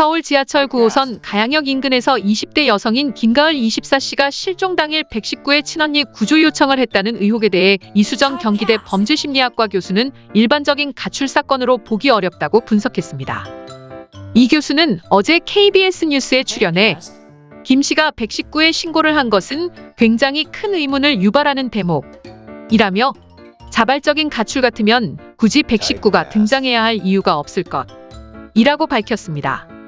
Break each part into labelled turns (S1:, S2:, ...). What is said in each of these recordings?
S1: 서울 지하철 9호선 가양역 인근에서 20대 여성인 김가을 24씨가 실종 당일 119의 친언니 구조 요청을 했다는 의혹에 대해 이수정 경기대 범죄심리학과 교수는 일반적인 가출 사건으로 보기 어렵다고 분석했습니다. 이 교수는 어제 KBS 뉴스에 출연해 김 씨가 119에 신고를 한 것은 굉장히 큰 의문을 유발하는 대목이라며 자발적인 가출 같으면 굳이 119가 등장해야 할 이유가 없을 것. 이라고 밝혔습니다.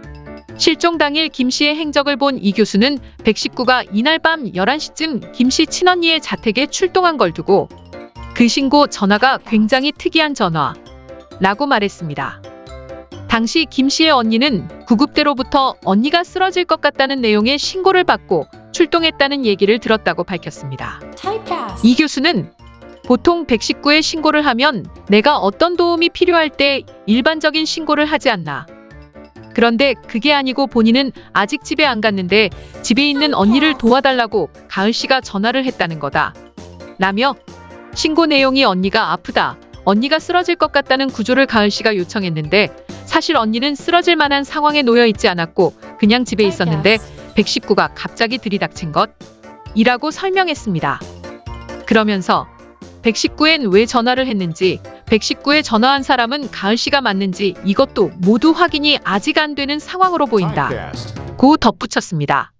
S1: 실종 당일 김 씨의 행적을 본 이 교수는 119가 이날 밤 11시쯤 김 씨 친언니의 자택에 출동한 걸 두고 그 신고 전화가 굉장히 특이한 전화라고 말했습니다. 당시 김 씨의 언니는 구급대로부터 언니가 쓰러질 것 같다는 내용의 신고를 받고 출동했다는 얘기를 들었다고 밝혔습니다. 이 교수는 보통 119에 신고를 하면 내가 어떤 도움이 필요할 때 일반적인 신고를 하지 않나. 그런데 그게 아니고 본인은 아직 집에 안 갔는데 집에 있는 언니를 도와달라고 가을 씨가 전화를 했다는 거다. 라며 신고 내용이 언니가 아프다. 언니가 쓰러질 것 같다는 구조를 가을 씨가 요청했는데 사실 언니는 쓰러질 만한 상황에 놓여 있지 않았고 그냥 집에 있었는데 119가 갑자기 들이닥친 것 이라고 설명했습니다. 그러면서 119엔 왜 전화를 했는지, 119에 전화한 사람은 가을 씨가 맞는지 이것도 모두 확인이 아직 안 되는 상황으로 보인다. 고 덧붙였습니다.